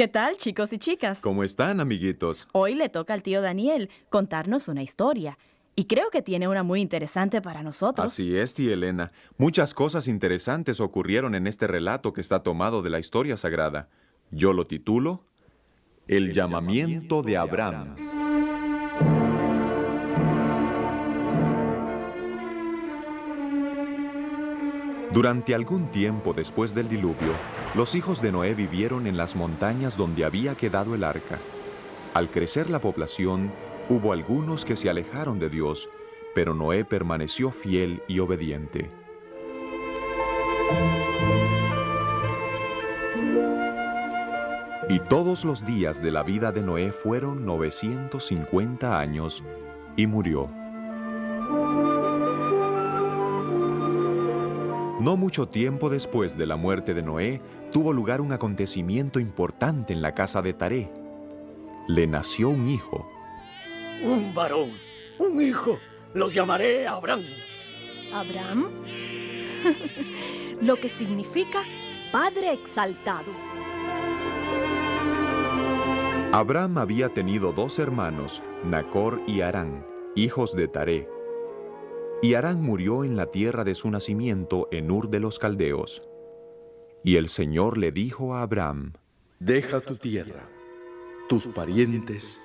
¿Qué tal, chicos y chicas? ¿Cómo están, amiguitos? Hoy le toca al tío Daniel contarnos una historia. Y creo que tiene una muy interesante para nosotros. Así es, tía Elena. Muchas cosas interesantes ocurrieron en este relato que está tomado de la historia sagrada. Yo lo titulo El, llamamiento, de Abraham. Durante algún tiempo después del diluvio, los hijos de Noé vivieron en las montañas donde había quedado el arca. Al crecer la población, hubo algunos que se alejaron de Dios, pero Noé permaneció fiel y obediente. Y todos los días de la vida de Noé fueron 950 años y murió. No mucho tiempo después de la muerte de Noé, tuvo lugar un acontecimiento importante en la casa de Taré. Le nació un hijo. Un varón, un hijo, lo llamaré Abraham. ¿Abraham? Lo que significa Padre exaltado. Abraham había tenido dos hermanos, Nacor y Arán, hijos de Taré. Y Arán murió en la tierra de su nacimiento en Ur de los Caldeos. Y el Señor le dijo a Abraham, Deja tu tierra, tus parientes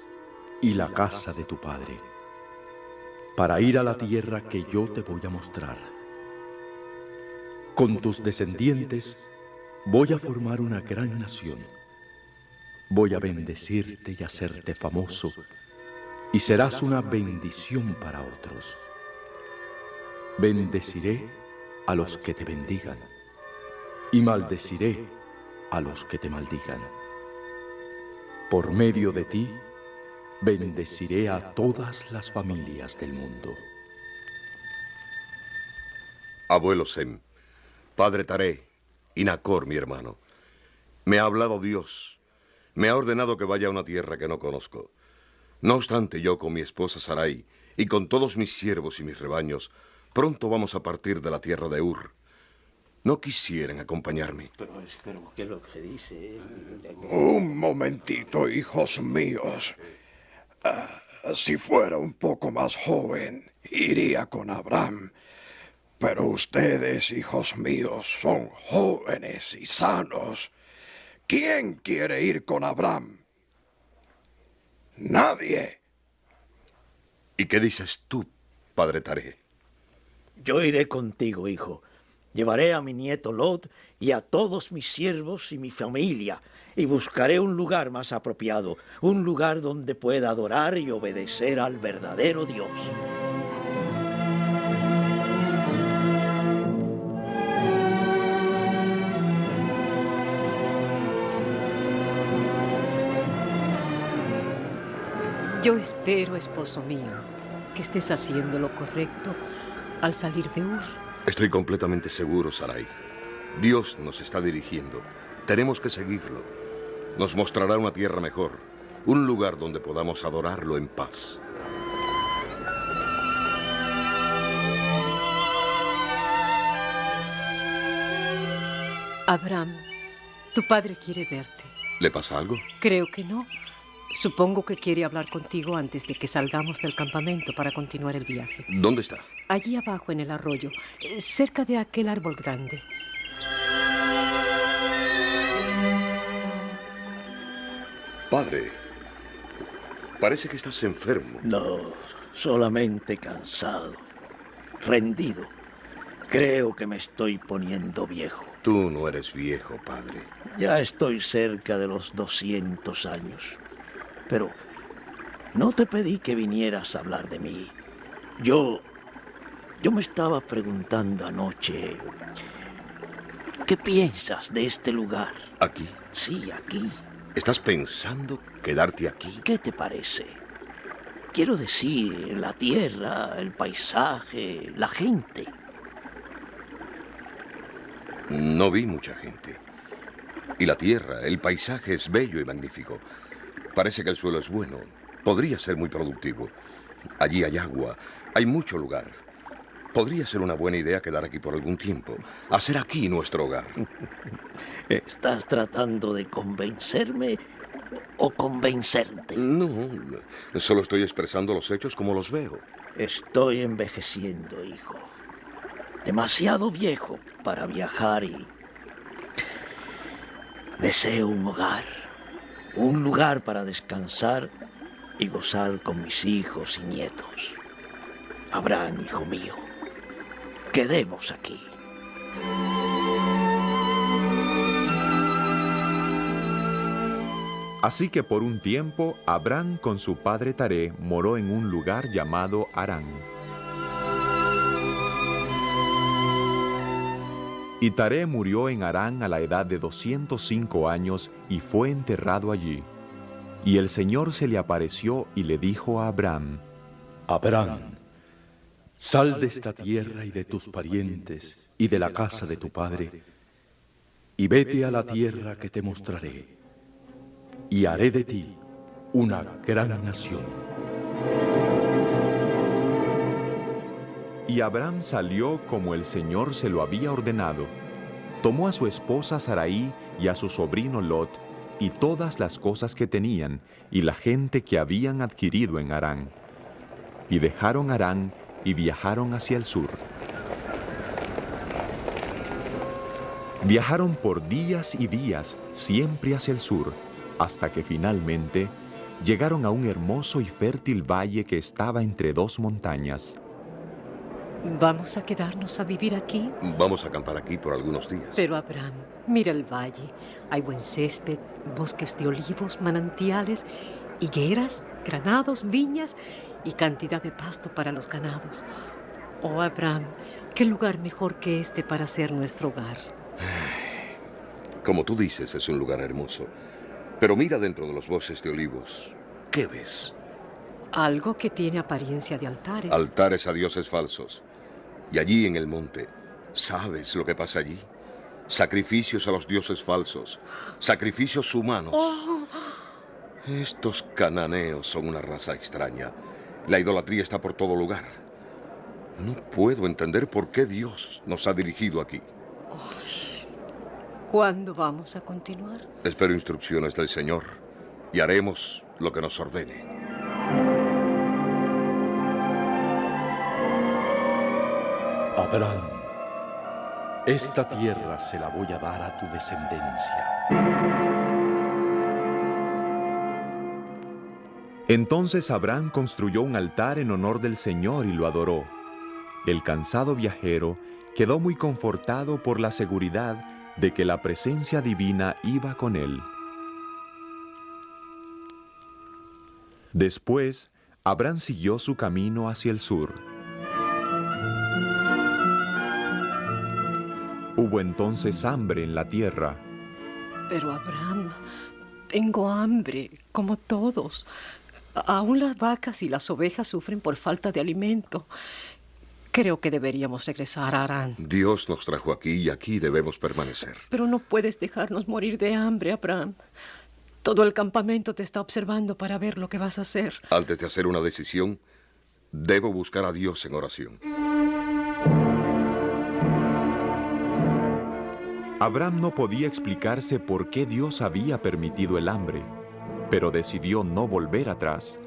y la casa de tu padre, para ir a la tierra que yo te voy a mostrar. Con tus descendientes voy a formar una gran nación. Voy a bendecirte y hacerte famoso, y serás una bendición para otros. Bendeciré a los que te bendigan y maldeciré a los que te maldigan. Por medio de ti, bendeciré a todas las familias del mundo. Abuelo Sem, padre Taré y Nacor, mi hermano, me ha hablado Dios. Me ha ordenado que vaya a una tierra que no conozco. No obstante, yo con mi esposa Sarai y con todos mis siervos y mis rebaños, Pronto vamos a partir de la tierra de Ur. No quisieran acompañarme. Pero, pero ¿qué es lo que dice? Un momentito, hijos míos. Ah, si fuera un poco más joven, iría con Abraham. Pero ustedes, hijos míos, son jóvenes y sanos. ¿Quién quiere ir con Abraham? Nadie. ¿Y qué dices tú, padre Taré? Yo iré contigo, hijo. Llevaré a mi nieto Lot y a todos mis siervos y mi familia, y buscaré un lugar más apropiado, un lugar donde pueda adorar y obedecer al verdadero Dios. Yo espero, esposo mío, que estés haciendo lo correcto al salir de Ur. Estoy completamente seguro, Sarai. Dios nos está dirigiendo. Tenemos que seguirlo. Nos mostrará una tierra mejor, un lugar donde podamos adorarlo en paz. Abraham, tu padre quiere verte. ¿Le pasa algo? Creo que no. Supongo que quiere hablar contigo antes de que salgamos del campamento para continuar el viaje. ¿Dónde está? Allí abajo en el arroyo, eh, cerca de aquel árbol grande. Padre, parece que estás enfermo. No, solamente cansado, rendido. Creo que me estoy poniendo viejo. Tú no eres viejo, padre. Ya estoy cerca de los 200 años. Pero no te pedí que vinieras a hablar de mí. Yo... Yo me estaba preguntando anoche... ¿Qué piensas de este lugar? ¿Aquí? Sí, aquí. ¿Estás pensando quedarte aquí? ¿Qué te parece? Quiero decir, la tierra, el paisaje, la gente. No vi mucha gente. Y la tierra, el paisaje es bello y magnífico. Parece que el suelo es bueno. Podría ser muy productivo. Allí hay agua, hay mucho lugar. Podría ser una buena idea quedar aquí por algún tiempo. Hacer aquí nuestro hogar. ¿Estás tratando de convencerme o convencerte? No, solo estoy expresando los hechos como los veo. Estoy envejeciendo, hijo. Demasiado viejo para viajar y... Deseo un hogar. Un lugar para descansar y gozar con mis hijos y nietos. Abraham, hijo mío, quedemos aquí. Así que por un tiempo Abraham con su padre Taré moró en un lugar llamado Harán. Y Taré murió en Harán a la edad de 205 años y fue enterrado allí. Y el Señor se le apareció y le dijo a Abraham, Abraham, sal de esta tierra y de tus parientes y de la casa de tu padre, y vete a la tierra que te mostraré, y haré de ti una gran nación. Y Abraham salió como el Señor se lo había ordenado. Tomó a su esposa Sarai y a su sobrino Lot y todas las cosas que tenían y la gente que habían adquirido en Harán. Y dejaron Harán y viajaron hacia el sur. Viajaron por días y días, siempre hacia el sur, hasta que finalmente llegaron a un hermoso y fértil valle que estaba entre dos montañas. ¿Vamos a quedarnos a vivir aquí? Vamos a acampar aquí por algunos días. Pero Abraham, mira el valle. Hay buen césped, bosques de olivos, manantiales, higueras, granados, viñas y cantidad de pasto para los ganados. Oh, Abraham, ¿qué lugar mejor que este para ser nuestro hogar? Como tú dices, es un lugar hermoso. Pero mira dentro de los bosques de olivos. ¿Qué ves? Algo que tiene apariencia de altares. Altares a dioses falsos. Y allí en el monte, ¿sabes lo que pasa allí? Sacrificios a los dioses falsos. Sacrificios humanos. Estos cananeos son una raza extraña. La idolatría está por todo lugar. No puedo entender por qué Dios nos ha dirigido aquí. ¿Cuándo vamos a continuar? Espero instrucciones del Señor y haremos lo que nos ordene. Abraham, esta tierra se la voy a dar a tu descendencia. Entonces Abraham construyó un altar en honor del Señor y lo adoró. El cansado viajero quedó muy confortado por la seguridad de que la presencia divina iba con él. Después, Abraham siguió su camino hacia el sur. Hubo entonces hambre en la tierra. Pero Abraham, tengo hambre, como todos. Aún las vacas y las ovejas sufren por falta de alimento. Creo que deberíamos regresar a Arán. Dios nos trajo aquí y aquí debemos permanecer. Pero no puedes dejarnos morir de hambre, Abraham. Todo el campamento te está observando para ver lo que vas a hacer. Antes de hacer una decisión, debo buscar a Dios en oración. Abraham no podía explicarse por qué Dios había permitido el hambre, pero decidió no volver atrás.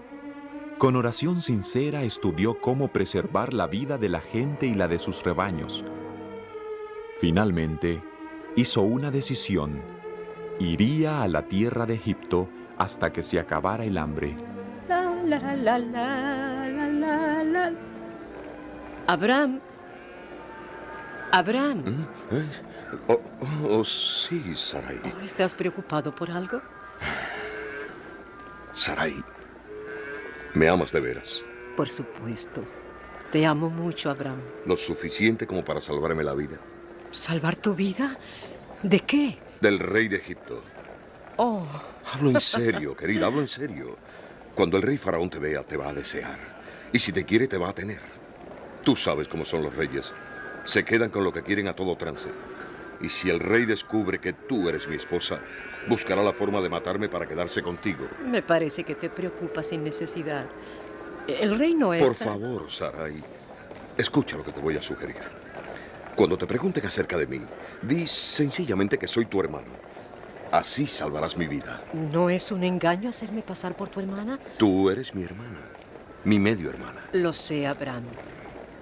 Con oración sincera estudió cómo preservar la vida de la gente y la de sus rebaños. Finalmente, hizo una decisión. Iría a la tierra de Egipto hasta que se acabara el hambre. Abraham. Abraham. ¿Mm? ¿Eh? Oh, oh, sí, Sarai. Oh, ¿Estás preocupado por algo? Sarai, me amas de veras. Por supuesto. Te amo mucho, Abraham. Lo suficiente como para salvarme la vida. ¿Salvar tu vida? ¿De qué? Del rey de Egipto. Oh, Hablo en serio, querida, hablo en serio. Cuando el rey faraón te vea, te va a desear. Y si te quiere, te va a tener. Tú sabes cómo son los reyes. Se quedan con lo que quieren a todo trance. Y si el rey descubre que tú eres mi esposa, buscará la forma de matarme para quedarse contigo. me parece que te preocupas sin necesidad. El rey no es... Por tan- favor, Sarai. Escucha lo que te voy a sugerir. Cuando te pregunten acerca de mí, di sencillamente que soy tu hermano. Así salvarás mi vida. ¿No es un engaño hacerme pasar por tu hermana? Tú eres mi hermana, mi medio hermana. Lo sé, Abraham.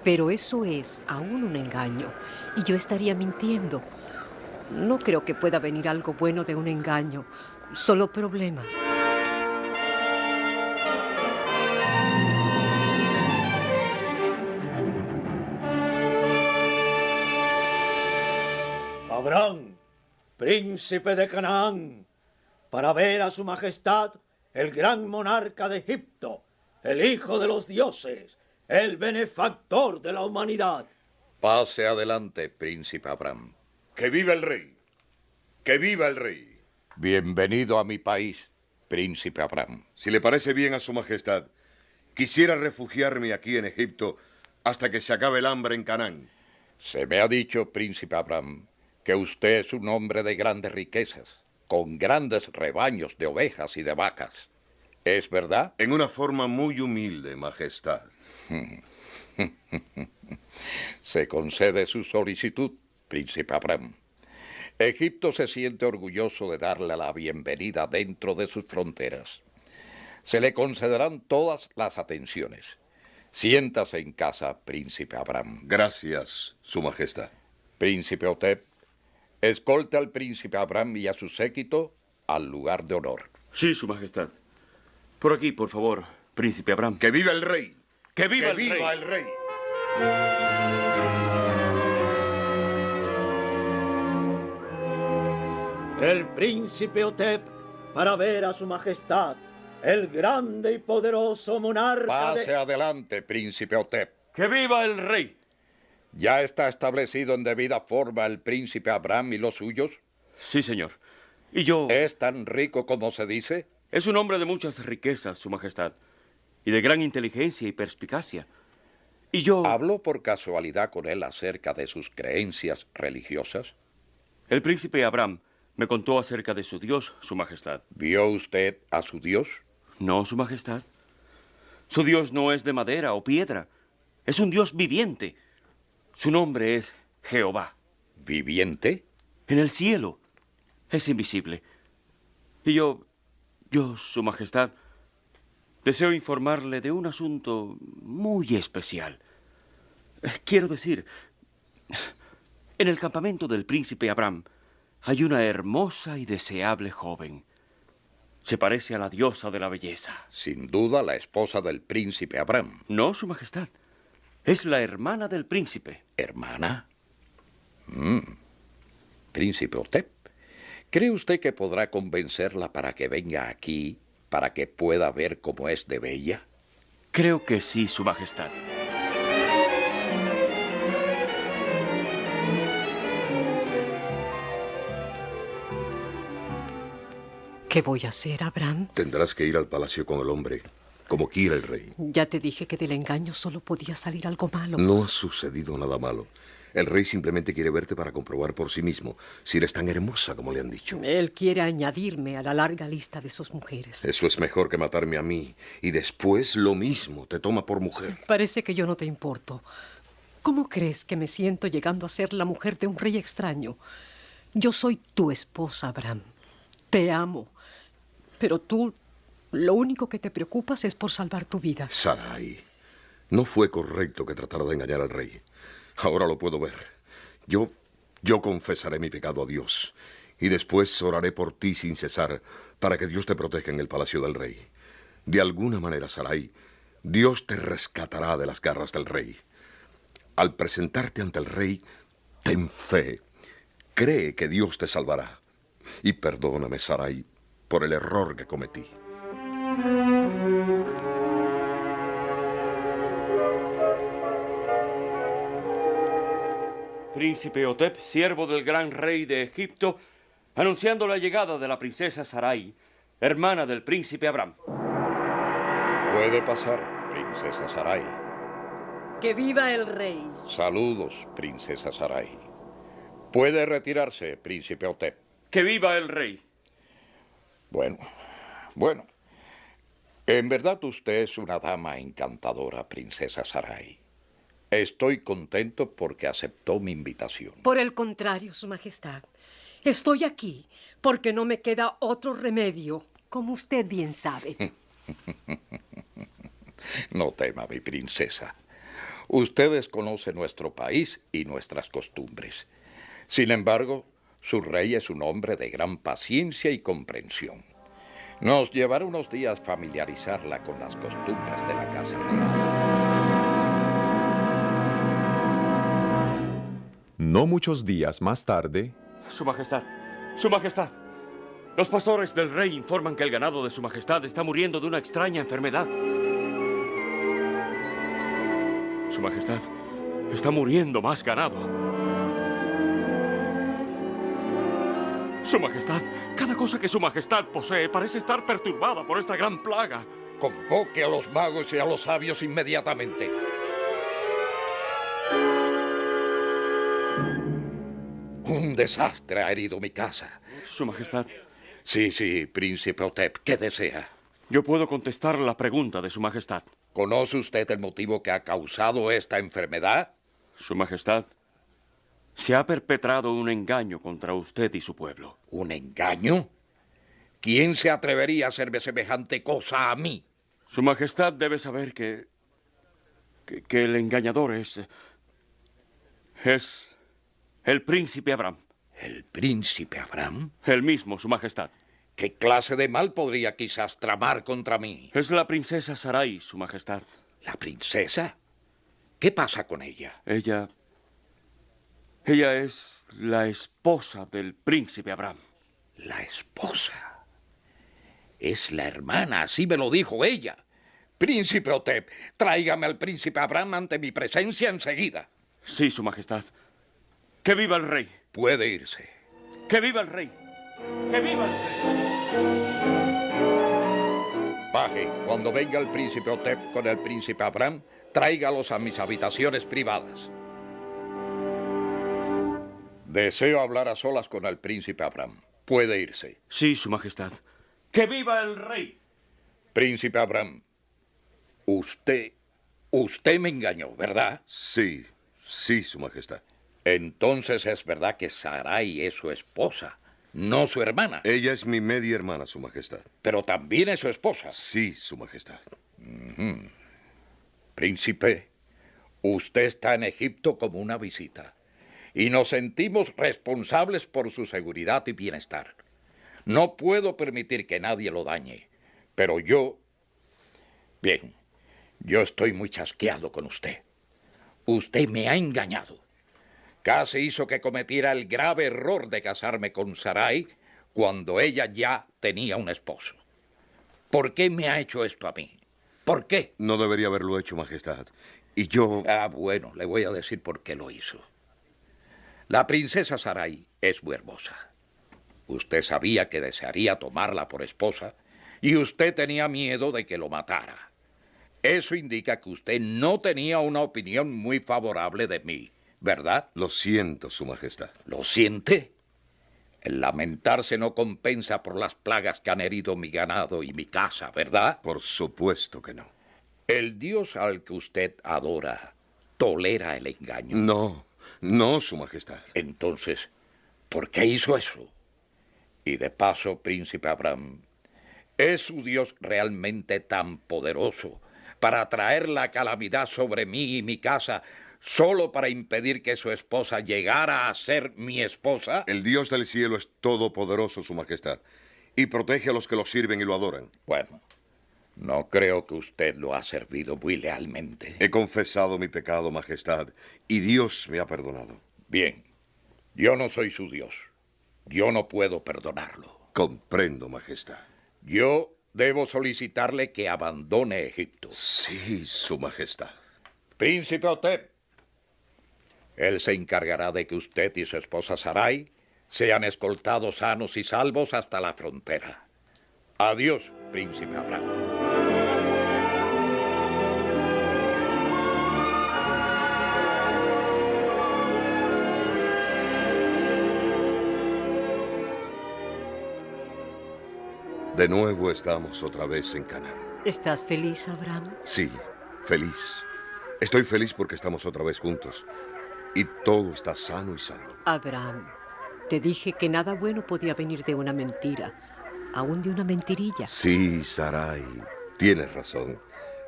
Pero eso es aún un engaño. Y yo estaría mintiendo. No creo que pueda venir algo bueno de un engaño. Solo problemas. Abraham, príncipe de Canaán, para ver a su majestad, el gran monarca de Egipto, el hijo de los dioses, el benefactor de la humanidad. Pase adelante, príncipe Abraham. Que viva el rey. Que viva el rey. Bienvenido a mi país, príncipe Abraham. Si le parece bien a su majestad, quisiera refugiarme aquí en Egipto hasta que se acabe el hambre en Canaán. Se me ha dicho, príncipe Abraham, que usted es un hombre de grandes riquezas, con grandes rebaños de ovejas y de vacas. ¿Es verdad? En una forma muy humilde, majestad. se concede su solicitud, príncipe Abraham. Egipto se siente orgulloso de darle la bienvenida dentro de sus fronteras. Se le concederán todas las atenciones. Siéntase en casa, príncipe Abraham. Gracias, su majestad. Príncipe Otep, escolte al príncipe Abraham y a su séquito al lugar de honor. Sí, su majestad. Por aquí, por favor, príncipe Abraham. ¡Que viva el rey! ¡Que viva, ¡Que el, viva rey! el rey! El príncipe Otep, para ver a su majestad, el grande y poderoso monarca Pase de... adelante, príncipe Otep. ¡Que viva el rey! ¿Ya está establecido en debida forma el príncipe Abraham y los suyos? Sí, señor. Y yo... ¿Es tan rico como se dice? Es un hombre de muchas riquezas, su majestad, y de gran inteligencia y perspicacia. Y yo... ¿Habló por casualidad con él acerca de sus creencias religiosas? El príncipe Abraham me contó acerca de su Dios, su majestad. ¿Vio usted a su Dios? No, su majestad. Su Dios no es de madera o piedra. Es un Dios viviente. Su nombre es Jehová. ¿Viviente? En el cielo. Es invisible. Y yo, yo, su majestad, deseo informarle de un asunto muy especial. Quiero decir, en el campamento del príncipe Abraham hay una hermosa y deseable joven. Se parece a la diosa de la belleza. Sin duda la esposa del príncipe Abraham. No, Su Majestad. Es la hermana del príncipe. ¿Hermana? Mm. Príncipe Otep, ¿cree usted que podrá convencerla para que venga aquí, para que pueda ver cómo es de bella? Creo que sí, Su Majestad. ¿Qué voy a hacer, Abraham? Tendrás que ir al palacio con el hombre, como quiera el rey. Ya te dije que del engaño solo podía salir algo malo. No ha sucedido nada malo. El rey simplemente quiere verte para comprobar por sí mismo si eres tan hermosa como le han dicho. Él quiere añadirme a la larga lista de sus mujeres. Eso es mejor que matarme a mí. Y después lo mismo, te toma por mujer. Parece que yo no te importo. ¿Cómo crees que me siento llegando a ser la mujer de un rey extraño? Yo soy tu esposa, Abraham. Te amo. Pero tú, lo único que te preocupas es por salvar tu vida. Sarai, no fue correcto que tratara de engañar al rey. Ahora lo puedo ver. Yo, yo confesaré mi pecado a Dios. Y después oraré por ti sin cesar, para que Dios te proteja en el palacio del rey. De alguna manera, Sarai, Dios te rescatará de las garras del rey. Al presentarte ante el rey, ten fe. Cree que Dios te salvará. Y perdóname, Sarai, por el error que cometí. Príncipe Otep, siervo del gran rey de Egipto, anunciando la llegada de la princesa Sarai, hermana del príncipe Abraham. Puede pasar, princesa Sarai. ¡Que viva el rey! Saludos, princesa Sarai. Puede retirarse, príncipe Otep. ¡Que viva el rey! Bueno, bueno. En verdad usted es una dama encantadora, princesa Sarai. Estoy contento porque aceptó mi invitación. Por el contrario, Su Majestad. Estoy aquí porque no me queda otro remedio, como usted bien sabe. no tema, mi princesa. Ustedes conocen nuestro país y nuestras costumbres. Sin embargo, su rey es un hombre de gran paciencia y comprensión. Nos llevará unos días familiarizarla con las costumbres de la Casa Real. No muchos días más tarde... Su Majestad, Su Majestad. Los pastores del rey informan que el ganado de Su Majestad está muriendo de una extraña enfermedad. Su Majestad, está muriendo más ganado. Su Majestad, cada cosa que Su Majestad posee parece estar perturbada por esta gran plaga. Convoque a los magos y a los sabios inmediatamente. Desastre ha herido mi casa. Su Majestad. Sí, sí, príncipe Otep, ¿qué desea? Yo puedo contestar la pregunta de Su Majestad. ¿Conoce usted el motivo que ha causado esta enfermedad? Su Majestad, se ha perpetrado un engaño contra usted y su pueblo. ¿Un engaño? ¿Quién se atrevería a hacerme semejante cosa a mí? Su Majestad debe saber que, que, que el engañador es... es el príncipe Abraham. ¿El príncipe Abraham? El mismo, Su Majestad. ¿Qué clase de mal podría quizás tramar contra mí? Es la princesa Sarai, Su Majestad. ¿La princesa? ¿Qué pasa con ella? Ella... Ella es la esposa del príncipe Abraham. ¿La esposa? Es la hermana, así me lo dijo ella. Príncipe Otep, tráigame al príncipe Abraham ante mi presencia enseguida. Sí, Su Majestad. ¡Que viva el rey! Puede irse. ¡Que viva el rey! ¡Que viva el rey! Paje, cuando venga el príncipe Otep con el príncipe Abraham, tráigalos a mis habitaciones privadas. Deseo hablar a solas con el príncipe Abraham. Puede irse. Sí, Su Majestad. ¡Que viva el rey! Príncipe Abraham, usted, usted me engañó, ¿verdad? Sí, sí, Su Majestad. Entonces es verdad que Sarai es su esposa, no su hermana. Ella es mi media hermana, Su Majestad. Pero también es su esposa. Sí, Su Majestad. Príncipe, usted está en Egipto como una visita y nos sentimos responsables por su seguridad y bienestar. No puedo permitir que nadie lo dañe, pero yo... Bien, yo estoy muy chasqueado con usted. Usted me ha engañado. Casi hizo que cometiera el grave error de casarme con Sarai cuando ella ya tenía un esposo. ¿Por qué me ha hecho esto a mí? ¿Por qué? No debería haberlo hecho, Majestad. Y yo... Ah, bueno, le voy a decir por qué lo hizo. La princesa Sarai es muy hermosa. Usted sabía que desearía tomarla por esposa y usted tenía miedo de que lo matara. Eso indica que usted no tenía una opinión muy favorable de mí. ¿Verdad? Lo siento, Su Majestad. ¿Lo siente? El lamentarse no compensa por las plagas que han herido mi ganado y mi casa, ¿verdad? Por supuesto que no. El Dios al que usted adora tolera el engaño. No, no, Su Majestad. Entonces, ¿por qué hizo eso? Y de paso, príncipe Abraham, ¿es su Dios realmente tan poderoso para traer la calamidad sobre mí y mi casa solo para impedir que su esposa llegara a ser mi esposa? El Dios del cielo es todopoderoso, Su Majestad, y protege a los que lo sirven y lo adoran. Bueno, no creo que usted lo ha servido muy lealmente. He confesado mi pecado, Majestad, y Dios me ha perdonado. Bien, yo no soy su Dios. Yo no puedo perdonarlo. Comprendo, Majestad. Yo debo solicitarle que abandone Egipto. Sí, Su Majestad. Príncipe Otep, él se encargará de que usted y su esposa Sarai sean escoltados sanos y salvos hasta la frontera. Adiós, príncipe Abraham. De nuevo estamos otra vez en Canaán. ¿Estás feliz, Abraham? Sí, feliz. Estoy feliz porque estamos otra vez juntos y todo está sano y salvo. Abraham, te dije que nada bueno podía venir de una mentira, aún de una mentirilla. Sí, Sarai, tienes razón.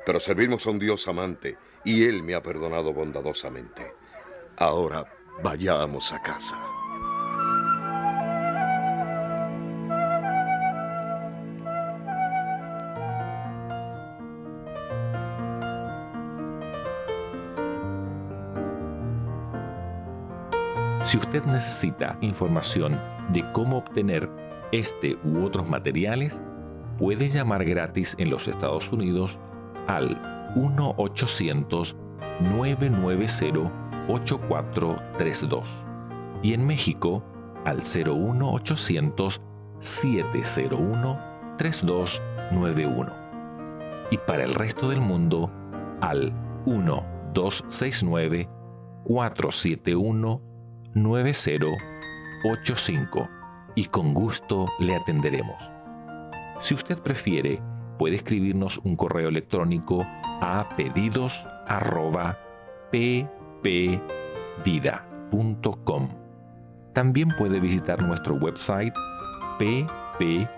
Pero servimos a un Dios amante y Él me ha perdonado bondadosamente. Ahora vayamos a casa. Si usted necesita información de cómo obtener este u otros materiales, puede llamar gratis en los Estados Unidos al 1-800-990-8432 y en México al 01800-701-3291 y para el resto del mundo al 1-269-471 9085 y con gusto le atenderemos. Si usted prefiere, puede escribirnos un correo electrónico a pedidos@ppvida.com. También puede visitar nuestro website ppvida.com.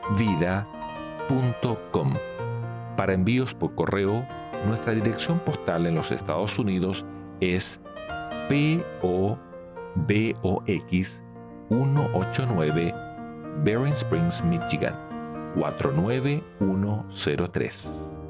Para envíos por correo, nuestra dirección postal en los Estados Unidos es PO BOX 189 Bering Springs, Michigan 49103.